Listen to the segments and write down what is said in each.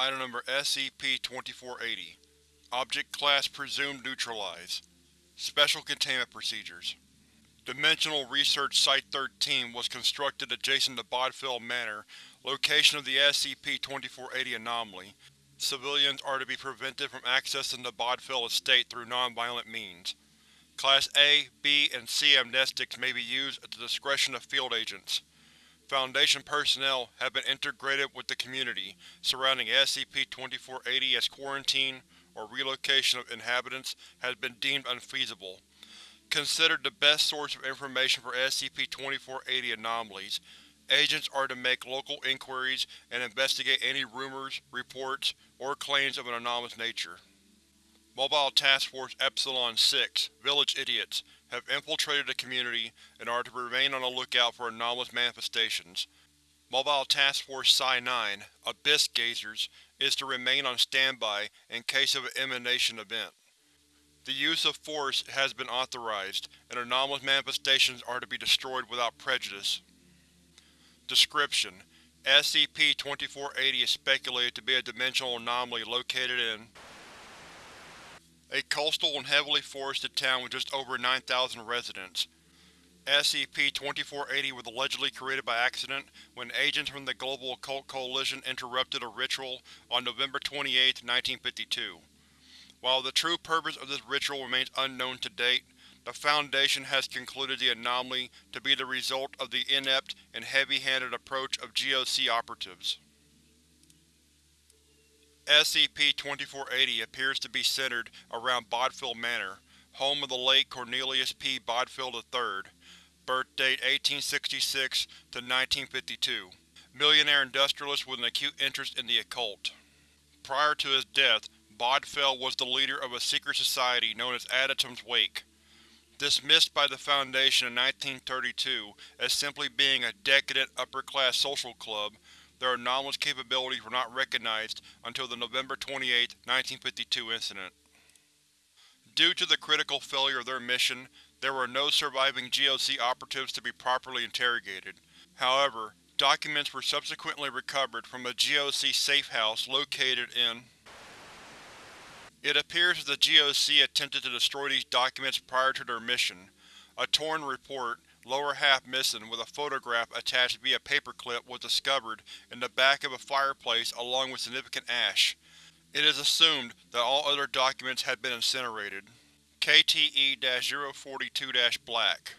Item Number SCP-2480 Object Class Presumed Neutralized Special Containment Procedures Dimensional Research Site-13 was constructed adjacent to Bodfield Manor, location of the SCP-2480 anomaly. Civilians are to be prevented from accessing the Bodfield estate through non-violent means. Class A, B, and C amnestics may be used at the discretion of field agents. Foundation personnel have been integrated with the community surrounding SCP-2480 as quarantine or relocation of inhabitants has been deemed unfeasible. Considered the best source of information for SCP-2480 anomalies, agents are to make local inquiries and investigate any rumors, reports, or claims of an anomalous nature. Mobile Task Force Epsilon-6 Village Idiots have infiltrated the community and are to remain on the lookout for anomalous manifestations. Mobile Task Force Psi-9 Abyss Gazers is to remain on standby in case of an emanation event. The use of force has been authorized, and anomalous manifestations are to be destroyed without prejudice. Description: SCP-2480 is speculated to be a dimensional anomaly located in a coastal and heavily forested town with just over 9,000 residents. SCP-2480 was allegedly created by accident when agents from the Global Occult Coalition interrupted a ritual on November 28, 1952. While the true purpose of this ritual remains unknown to date, the Foundation has concluded the anomaly to be the result of the inept and heavy-handed approach of GOC operatives. SCP-2480 appears to be centered around Bodfield Manor, home of the late Cornelius P. Bodfield III, birth date 1866 to 1952, millionaire industrialist with an acute interest in the occult. Prior to his death, Bodfield was the leader of a secret society known as Adytum's Wake. Dismissed by the Foundation in 1932 as simply being a decadent upper-class social club, their anomalous capabilities were not recognized until the November 28, 1952 incident. Due to the critical failure of their mission, there were no surviving GOC operatives to be properly interrogated. However, documents were subsequently recovered from a GOC safe house located in It appears that the GOC attempted to destroy these documents prior to their mission. A torn report, lower half missing with a photograph attached via paperclip was discovered in the back of a fireplace along with significant ash. It is assumed that all other documents had been incinerated. KTE-042-Black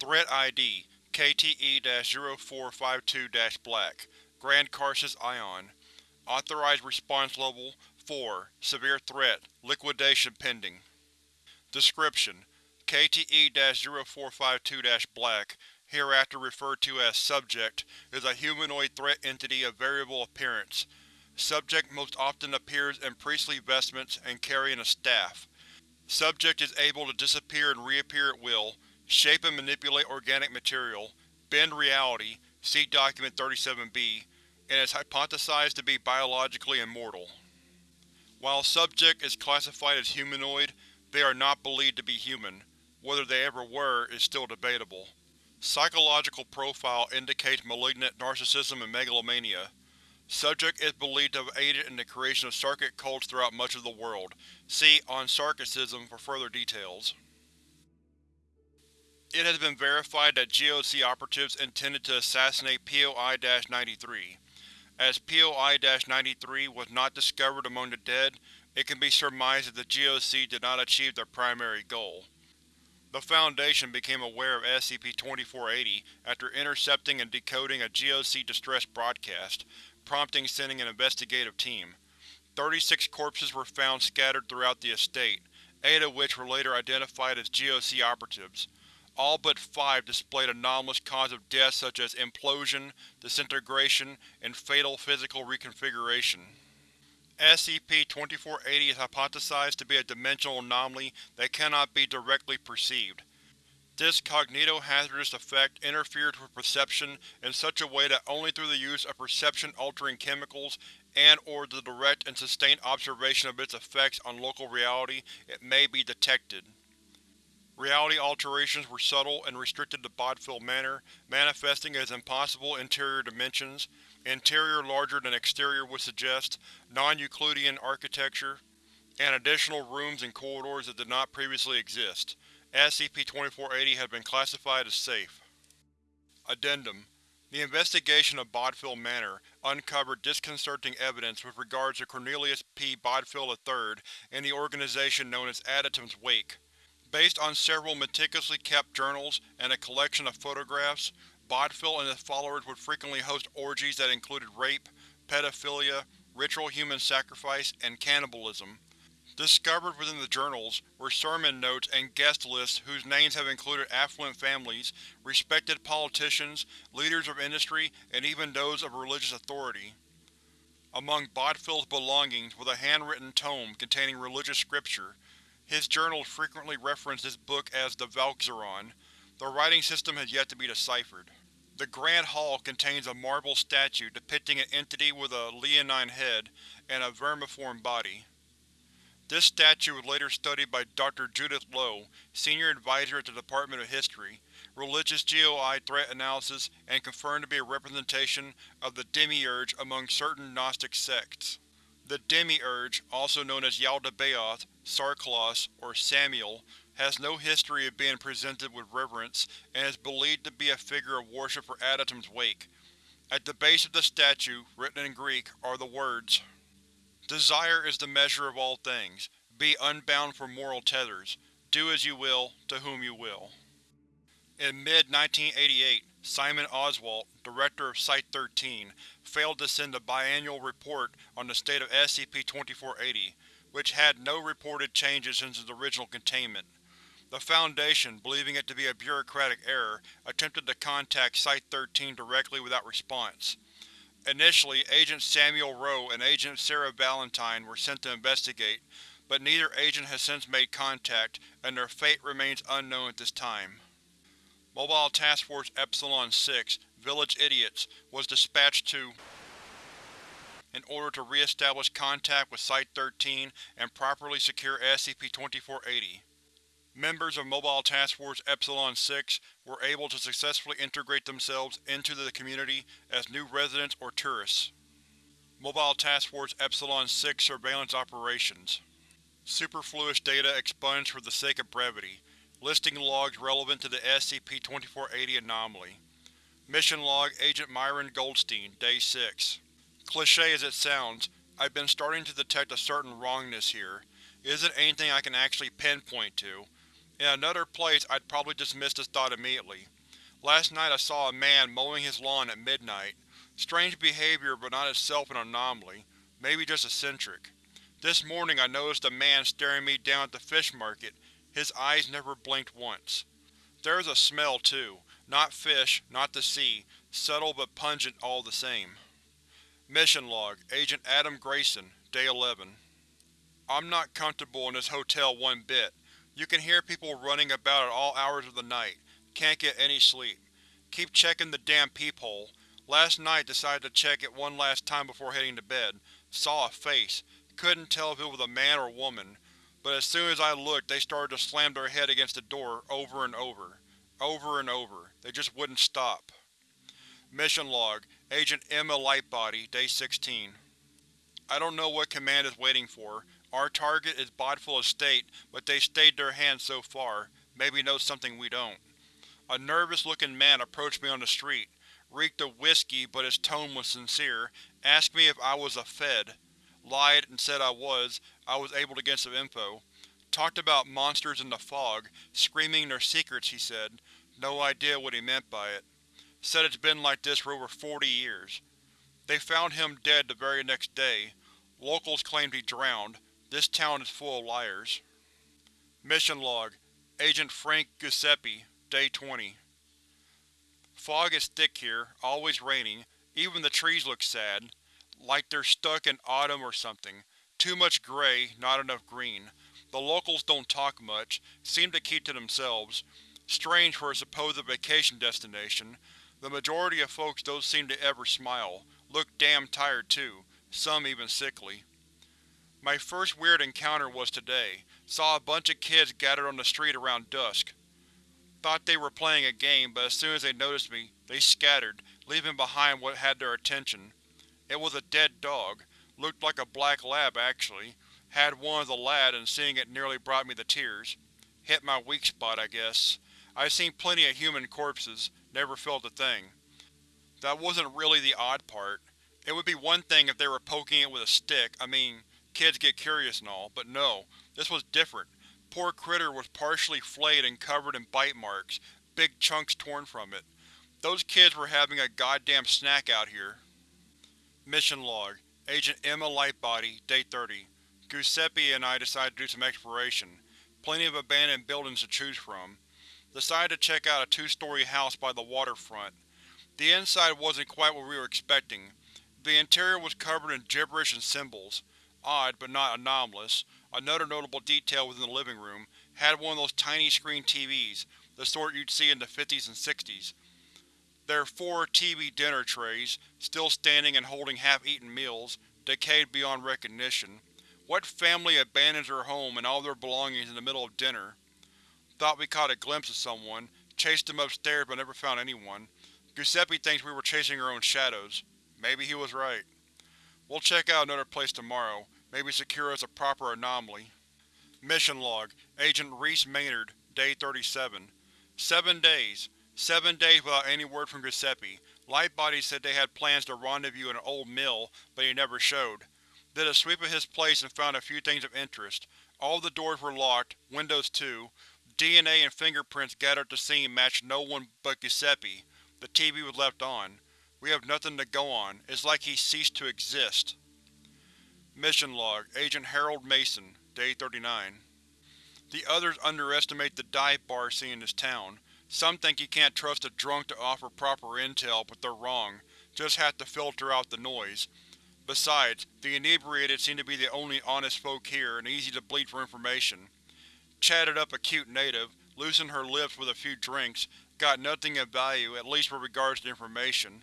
Threat ID KTE-0452-Black Grand Karcist Ion. Authorized Response Level 4 Severe Threat Liquidation pending. Description: KTE-0452-Black, hereafter referred to as Subject, is a humanoid threat entity of variable appearance. Subject most often appears in priestly vestments and carrying a staff. Subject is able to disappear and reappear at will, shape and manipulate organic material, bend reality see Document 37-B, and is hypothesized to be biologically immortal. While Subject is classified as humanoid, they are not believed to be human. Whether they ever were is still debatable. Psychological profile indicates malignant narcissism and megalomania. Subject is believed to have aided in the creation of Sarkic cults throughout much of the world. See On Sarkicism for further details. It has been verified that GOC operatives intended to assassinate POI-93. As POI-93 was not discovered among the dead, it can be surmised that the GOC did not achieve their primary goal. The Foundation became aware of SCP-2480 after intercepting and decoding a GOC distress broadcast, prompting sending an investigative team. Thirty-six corpses were found scattered throughout the estate, eight of which were later identified as GOC operatives. All but five displayed anomalous cause of death such as implosion, disintegration, and fatal physical reconfiguration. SCP-2480 is hypothesized to be a dimensional anomaly that cannot be directly perceived. This cognitohazardous effect interferes with perception in such a way that only through the use of perception-altering chemicals and or the direct and sustained observation of its effects on local reality it may be detected. Reality alterations were subtle and restricted to Bodfield Manor, manifesting as impossible interior dimensions, interior larger than exterior would suggest, non-Euclidean architecture, and additional rooms and corridors that did not previously exist. SCP-2480 has been classified as safe. Addendum The investigation of Bodfield Manor uncovered disconcerting evidence with regards to Cornelius P. Bodfield III and the organization known as Adytum's Wake. Based on several meticulously kept journals and a collection of photographs, Bodfield and his followers would frequently host orgies that included rape, pedophilia, ritual human sacrifice, and cannibalism. Discovered within the journals were sermon notes and guest lists whose names have included affluent families, respected politicians, leaders of industry, and even those of religious authority. Among Bodfield's belongings was a handwritten tome containing religious scripture. His journals frequently reference this book as the Valkzaron. The writing system has yet to be deciphered. The Grand Hall contains a marble statue depicting an entity with a leonine head and a vermiform body. This statue was later studied by Dr. Judith Lowe, Senior Advisor at the Department of History, Religious GOI Threat Analysis and confirmed to be a representation of the Demiurge among certain Gnostic sects. The Demiurge, also known as Yaldabaoth, Sarklos, or Samiel, has no history of being presented with reverence and is believed to be a figure of worship for Adytum's wake. At the base of the statue, written in Greek, are the words, Desire is the measure of all things. Be unbound from moral tethers. Do as you will, to whom you will. In mid-1988, Simon Oswalt, director of Site-13, failed to send a biannual report on the state of SCP-2480, which had no reported changes since its original containment. The Foundation, believing it to be a bureaucratic error, attempted to contact Site-13 directly without response. Initially, Agent Samuel Rowe and Agent Sarah Valentine were sent to investigate, but neither agent has since made contact, and their fate remains unknown at this time. Mobile Task Force Epsilon-6, Village Idiots, was dispatched to in order to re-establish contact with Site-13 and properly secure SCP-2480. Members of Mobile Task Force Epsilon-6 were able to successfully integrate themselves into the community as new residents or tourists. Mobile Task Force Epsilon-6 Surveillance Operations Superfluous data expunged for the sake of brevity. Listing logs relevant to the SCP-2480 anomaly. Mission Log Agent Myron Goldstein, Day 6 Cliché as it sounds, I've been starting to detect a certain wrongness here. It isn't anything I can actually pinpoint to, in another place I'd probably dismiss this thought immediately. Last night I saw a man mowing his lawn at midnight. Strange behavior but not itself an anomaly. Maybe just eccentric. This morning I noticed a man staring me down at the fish market. His eyes never blinked once. There is a smell, too. Not fish, not the sea. Subtle but pungent all the same. Mission Log Agent Adam Grayson, Day 11 I'm not comfortable in this hotel one bit. You can hear people running about at all hours of the night. Can't get any sleep. Keep checking the damn peephole. Last night decided to check it one last time before heading to bed. Saw a face. Couldn't tell if it was a man or woman. But as soon as I looked they started to slam their head against the door over and over. Over and over. They just wouldn't stop. Mission Log Agent Emma Lightbody, Day 16 I don't know what Command is waiting for, our target is Bodfield Estate, but they stayed their hand so far. Maybe know something we don't. A nervous-looking man approached me on the street. Reeked of whiskey, but his tone was sincere. Asked me if I was a Fed. Lied and said I was. I was able to get some info. Talked about monsters in the fog, screaming their secrets, he said. No idea what he meant by it. Said it's been like this for over 40 years. They found him dead the very next day. Locals claimed he drowned. This town is full of liars. Mission Log Agent Frank Giuseppe, Day 20 Fog is thick here, always raining. Even the trees look sad. Like they're stuck in autumn or something. Too much gray, not enough green. The locals don't talk much, seem to keep to themselves. Strange for a supposed vacation destination. The majority of folks don't seem to ever smile. Look damn tired too, some even sickly. My first weird encounter was today. Saw a bunch of kids gathered on the street around dusk. Thought they were playing a game, but as soon as they noticed me, they scattered, leaving behind what had their attention. It was a dead dog. Looked like a black lab, actually. Had one as a lad and seeing it nearly brought me to tears. Hit my weak spot, I guess. I've seen plenty of human corpses, never felt a thing. That wasn't really the odd part. It would be one thing if they were poking it with a stick, I mean, kids get curious and all, but no, this was different. Poor critter was partially flayed and covered in bite marks, big chunks torn from it. Those kids were having a goddamn snack out here. Mission Log Agent Emma Lightbody, Day 30. Giuseppe and I decided to do some exploration. Plenty of abandoned buildings to choose from. Decided to check out a two-story house by the waterfront. The inside wasn't quite what we were expecting. The interior was covered in gibberish and symbols. Odd, but not anomalous. Another notable detail within the living room had one of those tiny screen TVs, the sort you'd see in the 50s and 60s. There are four TV dinner trays, still standing and holding half-eaten meals, decayed beyond recognition. What family abandons their home and all their belongings in the middle of dinner? Thought we caught a glimpse of someone, chased them upstairs but never found anyone. Giuseppe thinks we were chasing our own shadows. Maybe he was right. We'll check out another place tomorrow, maybe secure as a proper anomaly. Mission Log Agent Reese Maynard, Day 37. Seven days. Seven days without any word from Giuseppe. Lightbody said they had plans to rendezvous in an old mill, but he never showed. Did a sweep of his place and found a few things of interest. All the doors were locked, windows too. DNA and fingerprints gathered at the scene matched no one but Giuseppe. The TV was left on. We have nothing to go on. It's like he ceased to exist. Mission Log Agent Harold Mason, Day 39. The others underestimate the dive bar scene in this town. Some think you can't trust a drunk to offer proper intel, but they're wrong. Just have to filter out the noise. Besides, the inebriated seem to be the only honest folk here and easy to bleed for information. Chatted up a cute native, loosened her lips with a few drinks, got nothing of value, at least with regards to information.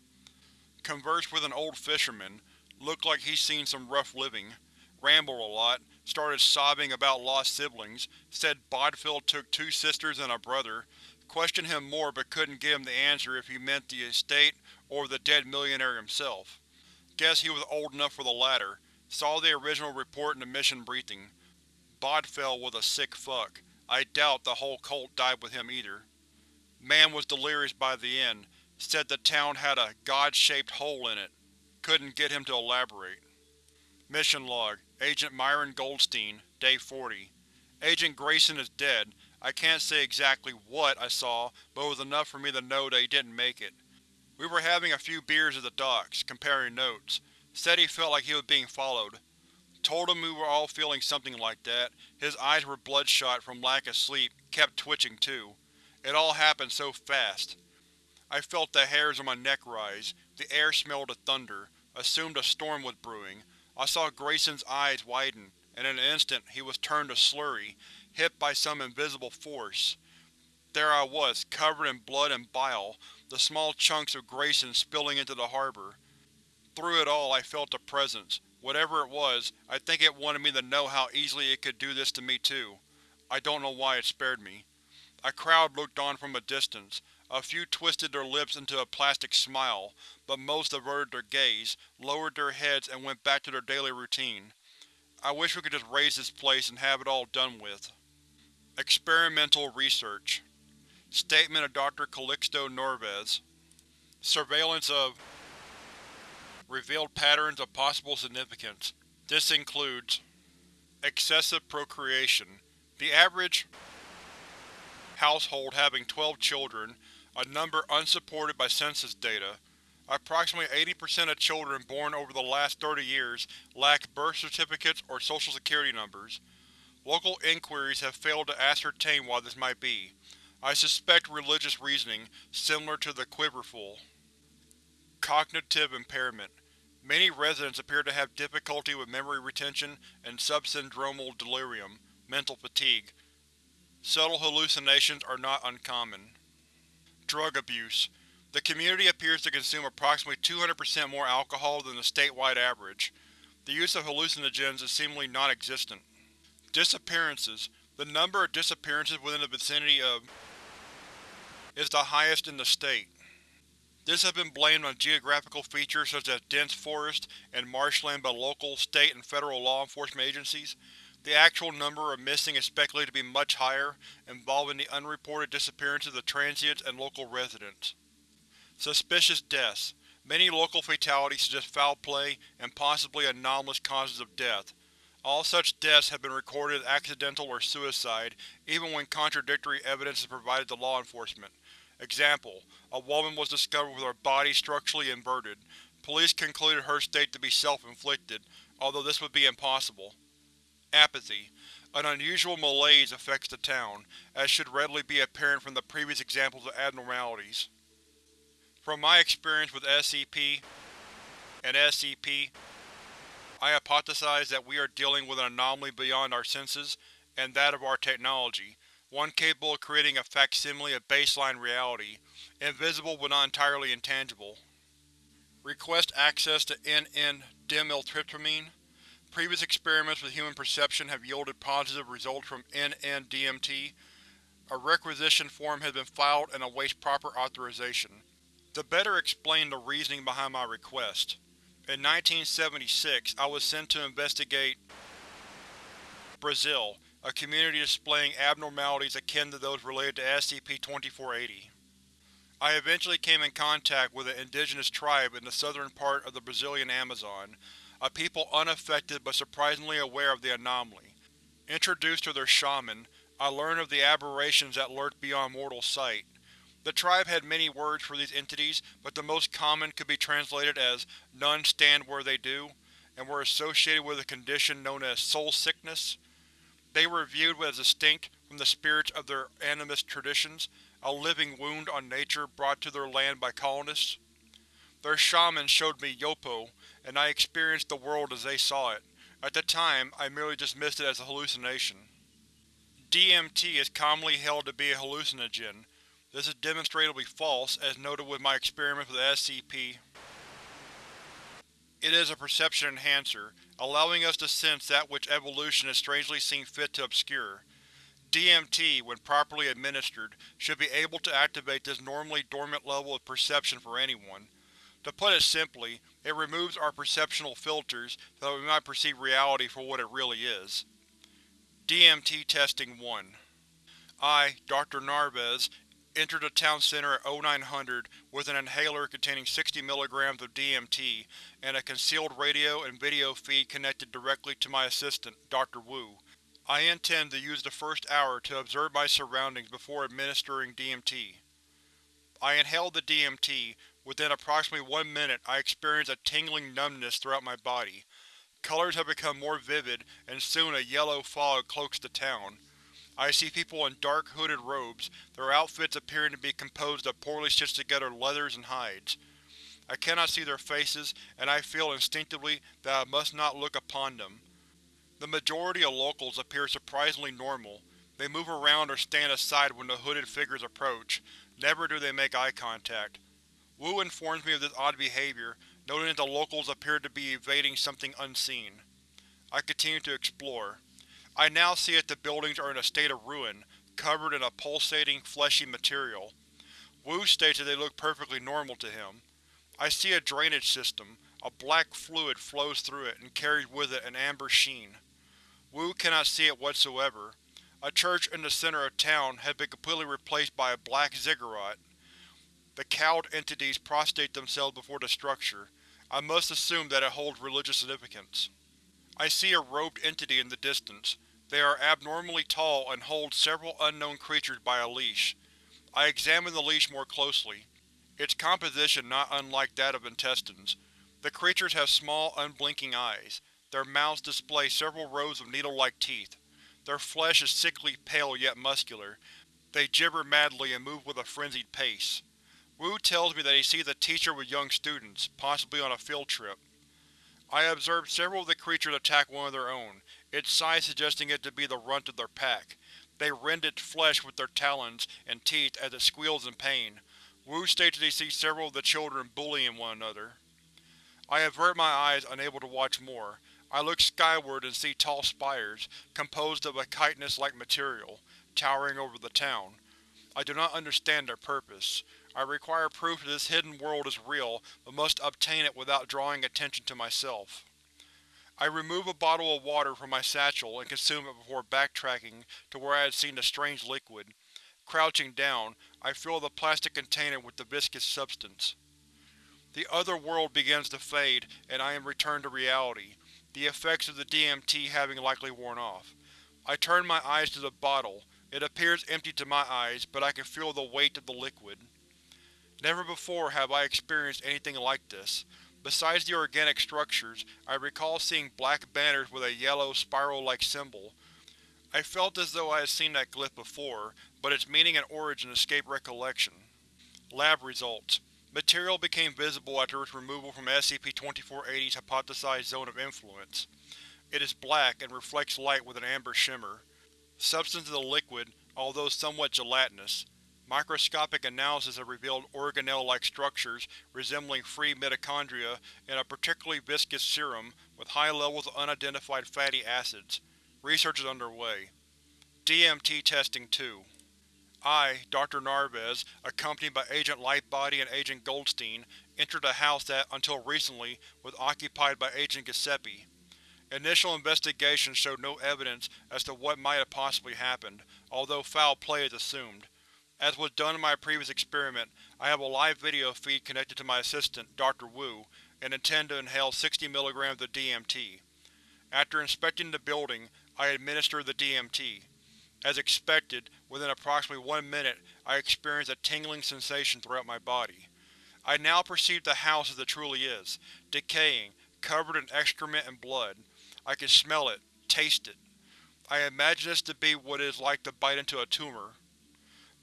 Conversed with an old fisherman, looked like he's seen some rough living. Rambled a lot, started sobbing about lost siblings, said Bodfield took two sisters and a brother, Questioned him more but couldn't give him the answer if he meant the estate or the dead millionaire himself. Guess he was old enough for the latter. Saw the original report in the mission briefing. Bodfield was a sick fuck. I doubt the whole cult died with him either. Man was delirious by the end. Said the town had a god-shaped hole in it. Couldn't get him to elaborate. Mission Log Agent Myron Goldstein, Day 40. Agent Grayson is dead, I can't say exactly what I saw, but it was enough for me to know that he didn't make it. We were having a few beers at the docks, comparing notes. Said he felt like he was being followed. Told him we were all feeling something like that. His eyes were bloodshot from lack of sleep, kept twitching too. It all happened so fast. I felt the hairs on my neck rise, the air smelled of thunder, assumed a storm was brewing. I saw Grayson's eyes widen, and in an instant he was turned to slurry, hit by some invisible force. There I was, covered in blood and bile, the small chunks of Grayson spilling into the harbor. Through it all I felt a presence. Whatever it was, I think it wanted me to know how easily it could do this to me too. I don't know why it spared me. A crowd looked on from a distance. A few twisted their lips into a plastic smile, but most averted their gaze, lowered their heads and went back to their daily routine. I wish we could just raise this place and have it all done with. Experimental Research Statement of Dr. Calixto Narvez Surveillance of Revealed patterns of possible significance. This includes Excessive procreation. The average household having 12 children, a number unsupported by census data. Approximately 80% of children born over the last 30 years lack birth certificates or social security numbers. Local inquiries have failed to ascertain why this might be. I suspect religious reasoning, similar to the Quiverful. Cognitive impairment. Many residents appear to have difficulty with memory retention and subsyndromal delirium, mental fatigue. Subtle hallucinations are not uncommon. Drug abuse. The community appears to consume approximately 200% more alcohol than the statewide average. The use of hallucinogens is seemingly non-existent. Disappearances. The number of disappearances within the vicinity of is the highest in the state. This has been blamed on geographical features such as dense forest and marshland by local, state, and federal law enforcement agencies. The actual number of missing is speculated to be much higher, involving the unreported disappearances of transients and local residents. Suspicious deaths. Many local fatalities suggest foul play and possibly anomalous causes of death. All such deaths have been recorded as accidental or suicide, even when contradictory evidence is provided to law enforcement. Example: A woman was discovered with her body structurally inverted. Police concluded her state to be self-inflicted, although this would be impossible. Apathy. An unusual malaise affects the town, as should readily be apparent from the previous examples of abnormalities. From my experience with SCP and SCP, I hypothesize that we are dealing with an anomaly beyond our senses and that of our technology, one capable of creating a facsimile of baseline reality, invisible but not entirely intangible. Request access to NN-dimethyltryptamine. Previous experiments with human perception have yielded positive results from NN-DMT. A requisition form has been filed and awaits proper authorization. To better explain the reasoning behind my request, in 1976 I was sent to investigate Brazil, a community displaying abnormalities akin to those related to SCP-2480. I eventually came in contact with an indigenous tribe in the southern part of the Brazilian Amazon, a people unaffected but surprisingly aware of the anomaly. Introduced to their shaman, I learned of the aberrations that lurked beyond mortal sight. The tribe had many words for these entities, but the most common could be translated as none stand where they do, and were associated with a condition known as soul sickness. They were viewed as distinct from the spirits of their animist traditions, a living wound on nature brought to their land by colonists. Their shaman showed me Yopo, and I experienced the world as they saw it. At the time, I merely dismissed it as a hallucination. DMT is commonly held to be a hallucinogen. This is demonstrably false, as noted with my experiments with SCP. It is a perception enhancer, allowing us to sense that which evolution has strangely seen fit to obscure. DMT, when properly administered, should be able to activate this normally dormant level of perception for anyone. To put it simply, it removes our perceptual filters so that we might perceive reality for what it really is. DMT Testing 1 I, Dr. Narvez, entered the town center at 0900 with an inhaler containing 60 mg of DMT and a concealed radio and video feed connected directly to my assistant, Dr. Wu. I intend to use the first hour to observe my surroundings before administering DMT. I inhaled the DMT. Within approximately one minute I experienced a tingling numbness throughout my body. Colors have become more vivid, and soon a yellow fog cloaks the town. I see people in dark, hooded robes, their outfits appearing to be composed of poorly stitched together leathers and hides. I cannot see their faces, and I feel instinctively that I must not look upon them. The majority of locals appear surprisingly normal. They move around or stand aside when the hooded figures approach. Never do they make eye contact. Wu informs me of this odd behavior, noting that the locals appear to be evading something unseen. I continue to explore. I now see that the buildings are in a state of ruin, covered in a pulsating, fleshy material. Wu states that they look perfectly normal to him. I see a drainage system. A black fluid flows through it and carries with it an amber sheen. Wu cannot see it whatsoever. A church in the center of town has been completely replaced by a black ziggurat. The cowled entities prostrate themselves before the structure. I must assume that it holds religious significance. I see a robed entity in the distance. They are abnormally tall and hold several unknown creatures by a leash. I examine the leash more closely. Its composition not unlike that of intestines. The creatures have small, unblinking eyes. Their mouths display several rows of needle-like teeth. Their flesh is sickly pale yet muscular. They gibber madly and move with a frenzied pace. Wu tells me that he sees a teacher with young students, possibly on a field trip. I observe several of the creatures attack one of their own, its size suggesting it to be the runt of their pack. They rend its flesh with their talons and teeth as it squeals in pain. Wu states that he sees several of the children bullying one another. I avert my eyes, unable to watch more. I look skyward and see tall spires, composed of a chitinous-like material, towering over the town. I do not understand their purpose. I require proof that this hidden world is real, but must obtain it without drawing attention to myself. I remove a bottle of water from my satchel and consume it before backtracking to where I had seen the strange liquid. Crouching down, I fill the plastic container with the viscous substance. The other world begins to fade, and I am returned to reality, the effects of the DMT having likely worn off. I turn my eyes to the bottle. It appears empty to my eyes, but I can feel the weight of the liquid. Never before have I experienced anything like this. Besides the organic structures, I recall seeing black banners with a yellow, spiral-like symbol. I felt as though I had seen that glyph before, but its meaning and origin escape recollection. Lab results. Material became visible after its removal from SCP-2480's hypothesized zone of influence. It is black and reflects light with an amber shimmer. Substance of the liquid, although somewhat gelatinous. Microscopic analysis has revealed organelle-like structures resembling free mitochondria in a particularly viscous serum with high levels of unidentified fatty acids. Research is underway. DMT Testing 2 I, Dr. Narvez, accompanied by Agent Lightbody and Agent Goldstein, entered a house that, until recently, was occupied by Agent Giuseppe. Initial investigations showed no evidence as to what might have possibly happened, although foul play is assumed. As was done in my previous experiment, I have a live video feed connected to my assistant, Dr. Wu, and intend to inhale 60 mg of DMT. After inspecting the building, I administer the DMT. As expected, within approximately one minute I experienced a tingling sensation throughout my body. I now perceive the house as it truly is, decaying, covered in excrement and blood. I can smell it, taste it. I imagine this to be what it is like to bite into a tumor.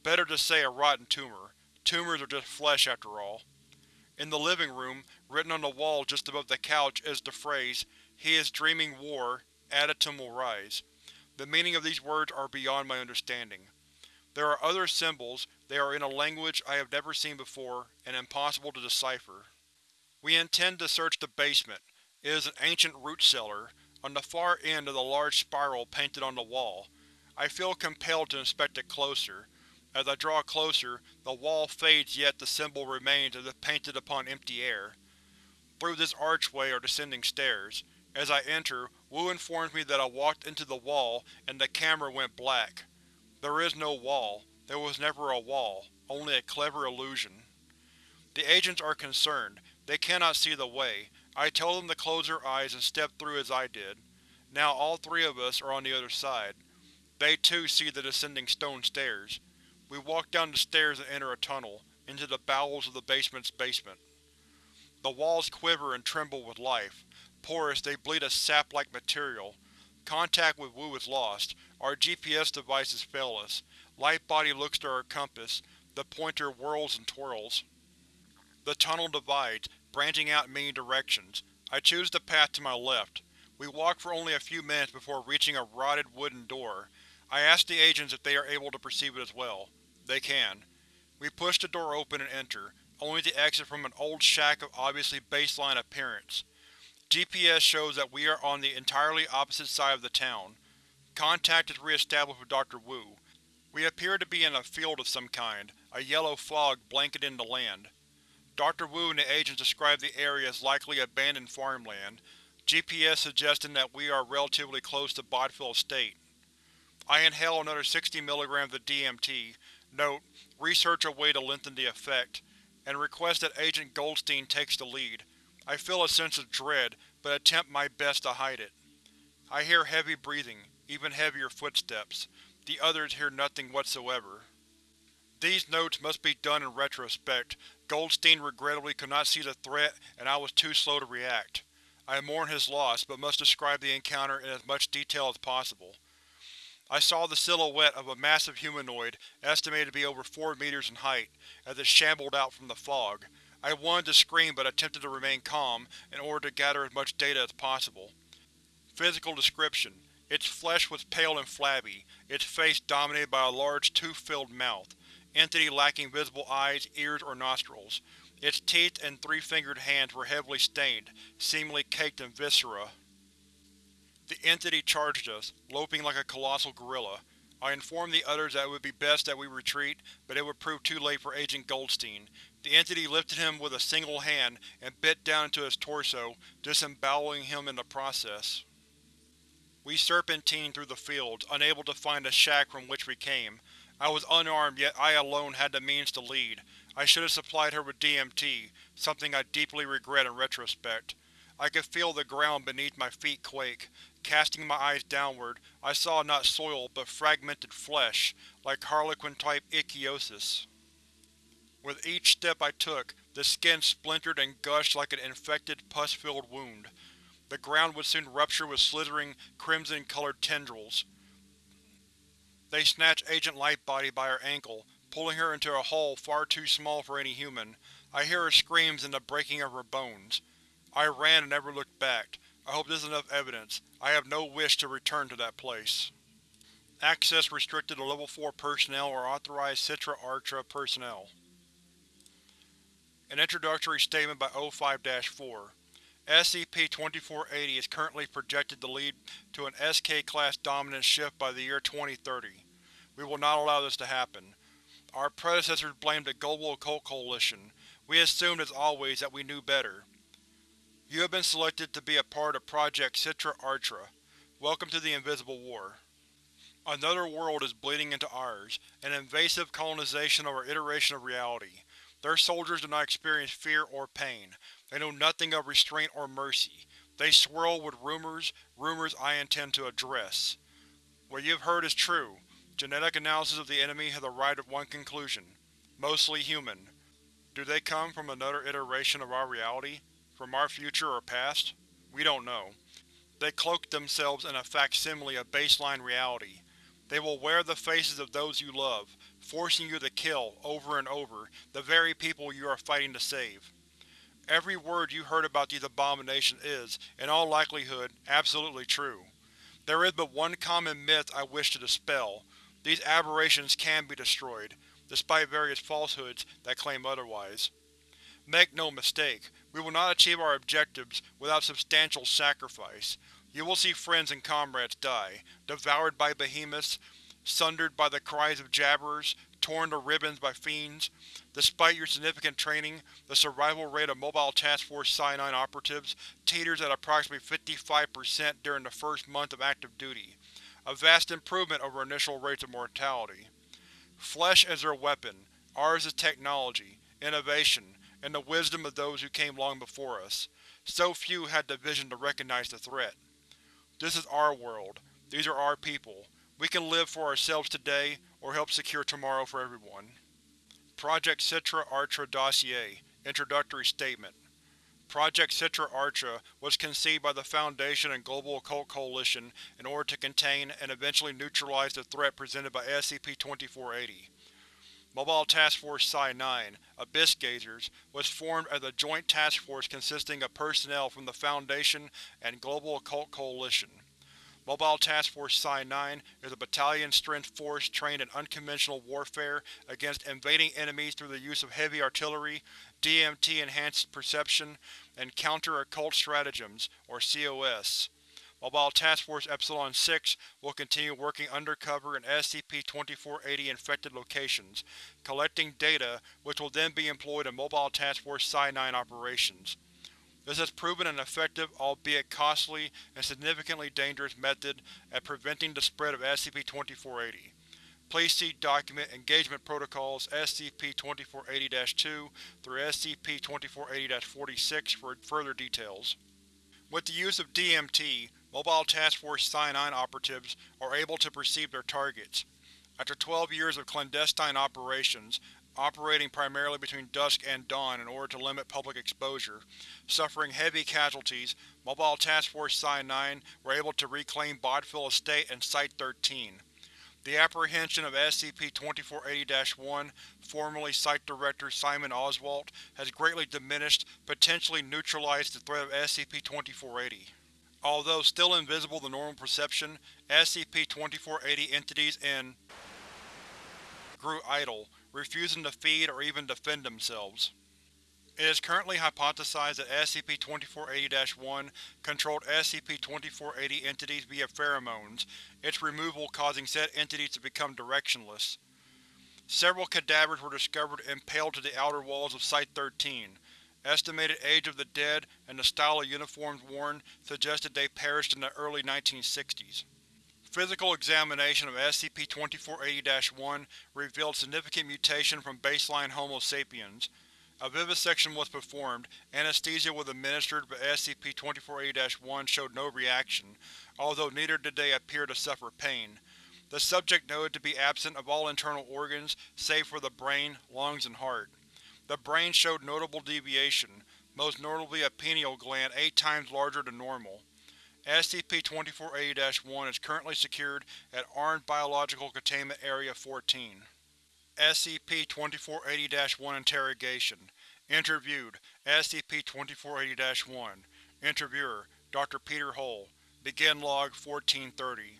Better to say a rotten tumor. Tumors are just flesh, after all. In the living room, written on the wall just above the couch, is the phrase, He is dreaming war, Adytum will rise. The meaning of these words are beyond my understanding. There are other symbols, they are in a language I have never seen before, and impossible to decipher. We intend to search the basement. It is an ancient root cellar, on the far end of the large spiral painted on the wall. I feel compelled to inspect it closer. As I draw closer, the wall fades yet the symbol remains as if painted upon empty air. Through this archway are descending stairs. As I enter, Wu informs me that I walked into the wall and the camera went black. There is no wall. There was never a wall, only a clever illusion. The agents are concerned. They cannot see the way. I tell them to close their eyes and step through as I did. Now all three of us are on the other side. They too see the descending stone stairs. We walk down the stairs and enter a tunnel, into the bowels of the basement's basement. The walls quiver and tremble with life. Porous, they bleed a sap-like material. Contact with Wu is lost. Our GPS devices fail us. Lightbody looks to our compass. The pointer whirls and twirls. The tunnel divides, branching out in many directions. I choose the path to my left. We walk for only a few minutes before reaching a rotted wooden door. I ask the agents if they are able to perceive it as well. They can. We push the door open and enter, only to exit from an old shack of obviously baseline appearance. GPS shows that we are on the entirely opposite side of the town. Contact is re-established with Dr. Wu. We appear to be in a field of some kind, a yellow fog blanketing the land. Dr. Wu and the agents describe the area as likely abandoned farmland, GPS suggesting that we are relatively close to Bodfield Estate. I inhale another 60 mg of DMT, note, research a way to lengthen the effect, and request that Agent Goldstein takes the lead. I feel a sense of dread, but attempt my best to hide it. I hear heavy breathing, even heavier footsteps. The others hear nothing whatsoever. These notes must be done in retrospect. Goldstein regrettably could not see the threat and I was too slow to react. I mourn his loss, but must describe the encounter in as much detail as possible. I saw the silhouette of a massive humanoid, estimated to be over 4 meters in height, as it shambled out from the fog. I wanted to scream but attempted to remain calm in order to gather as much data as possible. Physical description: Its flesh was pale and flabby, its face dominated by a large tooth-filled mouth. Entity lacking visible eyes, ears, or nostrils. Its teeth and three-fingered hands were heavily stained, seemingly caked in viscera. The entity charged us, loping like a colossal gorilla. I informed the others that it would be best that we retreat, but it would prove too late for Agent Goldstein. The entity lifted him with a single hand and bit down into his torso, disemboweling him in the process. We serpentined through the fields, unable to find the shack from which we came. I was unarmed, yet I alone had the means to lead. I should have supplied her with DMT, something I deeply regret in retrospect. I could feel the ground beneath my feet quake. Casting my eyes downward, I saw not soil but fragmented flesh, like harlequin-type ichthyosis. With each step I took, the skin splintered and gushed like an infected, pus-filled wound. The ground would soon rupture with slithering, crimson-colored tendrils. They snatched Agent Lightbody by her ankle, pulling her into a hole far too small for any human. I hear her screams and the breaking of her bones. I ran and never looked back. I hope this is enough evidence. I have no wish to return to that place. Access restricted to Level 4 personnel or authorized Citra Artra personnel. An introductory statement by O5-4 SCP-2480 is currently projected to lead to an SK-class dominance shift by the year 2030. We will not allow this to happen. Our predecessors blamed the Global Occult Coalition. We assumed, as always, that we knew better. You have been selected to be a part of Project Citra Artra. Welcome to the Invisible War. Another world is bleeding into ours, an invasive colonization of our iteration of reality. Their soldiers do not experience fear or pain. They know nothing of restraint or mercy. They swirl with rumors, rumors I intend to address. What you have heard is true. Genetic analysis of the enemy has arrived at one conclusion. Mostly human. Do they come from another iteration of our reality? From our future or past? We don't know. They cloak themselves in a facsimile of baseline reality. They will wear the faces of those you love, forcing you to kill, over and over, the very people you are fighting to save. Every word you heard about these abominations is, in all likelihood, absolutely true. There is but one common myth I wish to dispel. These aberrations can be destroyed, despite various falsehoods that claim otherwise. Make no mistake, we will not achieve our objectives without substantial sacrifice. You will see friends and comrades die, devoured by behemoths, sundered by the cries of jabberers, torn to ribbons by fiends. Despite your significant training, the survival rate of Mobile Task Force Psi-9 operatives teeters at approximately 55% during the first month of active duty, a vast improvement over initial rates of mortality. Flesh is their weapon, ours is technology, innovation, and the wisdom of those who came long before us. So few had the vision to recognize the threat. This is our world. These are our people. We can live for ourselves today, or help secure tomorrow for everyone. Project Citra Artra Dossier Introductory Statement Project Citra Artra was conceived by the Foundation and Global Occult Coalition in order to contain and eventually neutralize the threat presented by SCP-2480. Mobile Task Force Psi-9, Abyss Gazers, was formed as a joint task force consisting of personnel from the Foundation and Global Occult Coalition. Mobile Task Force Psi-9 is a battalion-strength force trained in unconventional warfare against invading enemies through the use of heavy artillery, DMT-enhanced perception, and counter-occult stratagems, or COS. Mobile Task Force Epsilon-6 will continue working undercover in SCP-2480 infected locations, collecting data which will then be employed in Mobile Task Force Psi-9 operations. This has proven an effective, albeit costly and significantly dangerous method at preventing the spread of SCP-2480. Please see Document Engagement Protocols SCP-2480-2 through SCP-2480-46 for further details. With the use of DMT, Mobile Task Force Psi-9 operatives are able to perceive their targets. After 12 years of clandestine operations, operating primarily between dusk and dawn in order to limit public exposure, suffering heavy casualties, Mobile Task Force Psi-9 were able to reclaim Bodfield Estate and Site-13. The apprehension of SCP-2480-1, formerly Site Director Simon Oswalt, has greatly diminished, potentially neutralized the threat of SCP-2480. Although still invisible to normal perception, SCP-2480 entities in grew idle, refusing to feed or even defend themselves. It is currently hypothesized that SCP-2480-1 controlled SCP-2480 entities via pheromones, its removal causing said entities to become directionless. Several cadavers were discovered impaled to the outer walls of Site-13. Estimated age of the dead and the style of uniforms worn suggested they perished in the early 1960s. Physical examination of SCP-2480-1 revealed significant mutation from baseline Homo sapiens. A vivisection was performed, anesthesia was administered but SCP-2480-1 showed no reaction, although neither did they appear to suffer pain. The subject noted to be absent of all internal organs save for the brain, lungs, and heart. The brain showed notable deviation, most notably a pineal gland eight times larger than normal. SCP-2480-1 is currently secured at Armed Biological Containment Area 14. SCP-2480-1 Interrogation Interviewed SCP-2480-1 Interviewer Dr. Peter Hull Begin Log 1430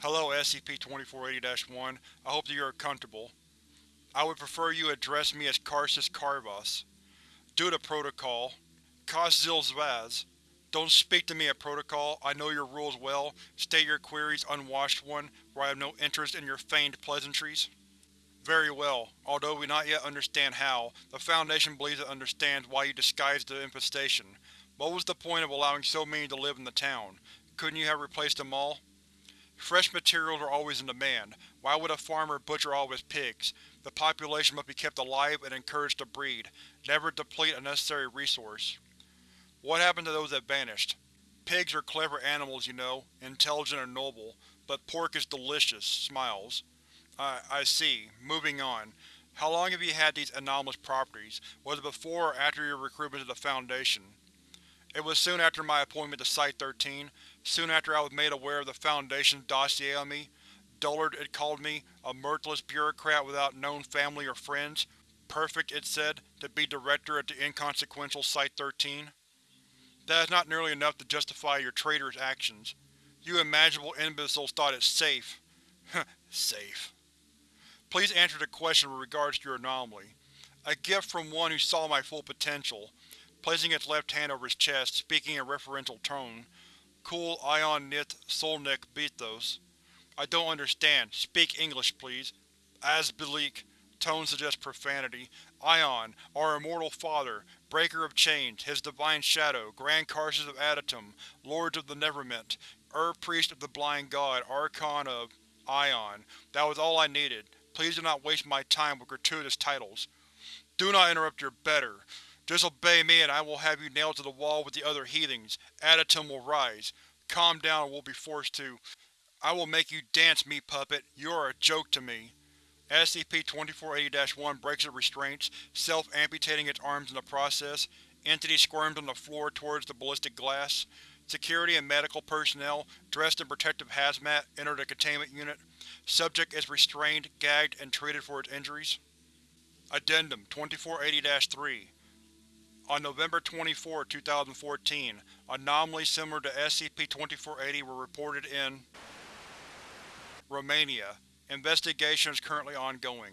Hello SCP-2480-1, I hope that you are comfortable. I would prefer you address me as Karcist Karvas. Due to protocol, Kazil Zvaz. Don't speak to me at protocol, I know your rules well. State your queries, unwashed one, for I have no interest in your feigned pleasantries. Very well. Although we not yet understand how, the Foundation believes it understands why you disguised the infestation. What was the point of allowing so many to live in the town? Couldn't you have replaced them all? Fresh materials are always in demand. Why would a farmer butcher all of his pigs? The population must be kept alive and encouraged to breed, never deplete a necessary resource. What happened to those that vanished? Pigs are clever animals, you know, intelligent and noble, but pork is delicious, smiles. I, I see. Moving on. How long have you had these anomalous properties? Was it before or after your recruitment to the Foundation? It was soon after my appointment to Site-13, soon after I was made aware of the Foundation's dossier on me. Dullard, it called me, a mirthless bureaucrat without known family or friends. Perfect, it said, to be director at the inconsequential Site-13. That is not nearly enough to justify your traitorous actions. You imaginable imbeciles thought it safe. safe. Please answer the question with regards to your anomaly. A gift from one who saw my full potential. Placing its left hand over his chest, speaking in a referential tone. Cool Ion Nith Solnik Bethos. I don't understand. Speak English, please. Asbelik. Tone suggests profanity. Ion, our immortal father, breaker of chains, his divine shadow, Grand Karcist of Adytum, Lords of the Neverment, er Ur-Priest of the Blind God, Archon of… Ion. That was all I needed. Please do not waste my time with gratuitous titles. Do not interrupt your better. Just obey me and I will have you nailed to the wall with the other heathens. Adytum will rise. Calm down or we'll be forced to. I will make you dance, me puppet. You are a joke to me. SCP-2480-1 breaks its restraints, self-amputating its arms in the process. Entity squirms on the floor towards the ballistic glass. Security and medical personnel, dressed in protective hazmat, enter the containment unit. Subject is restrained, gagged, and treated for its injuries. Addendum 2480-3 On November 24, 2014, anomalies similar to SCP-2480 were reported in Romania. Investigation is currently ongoing.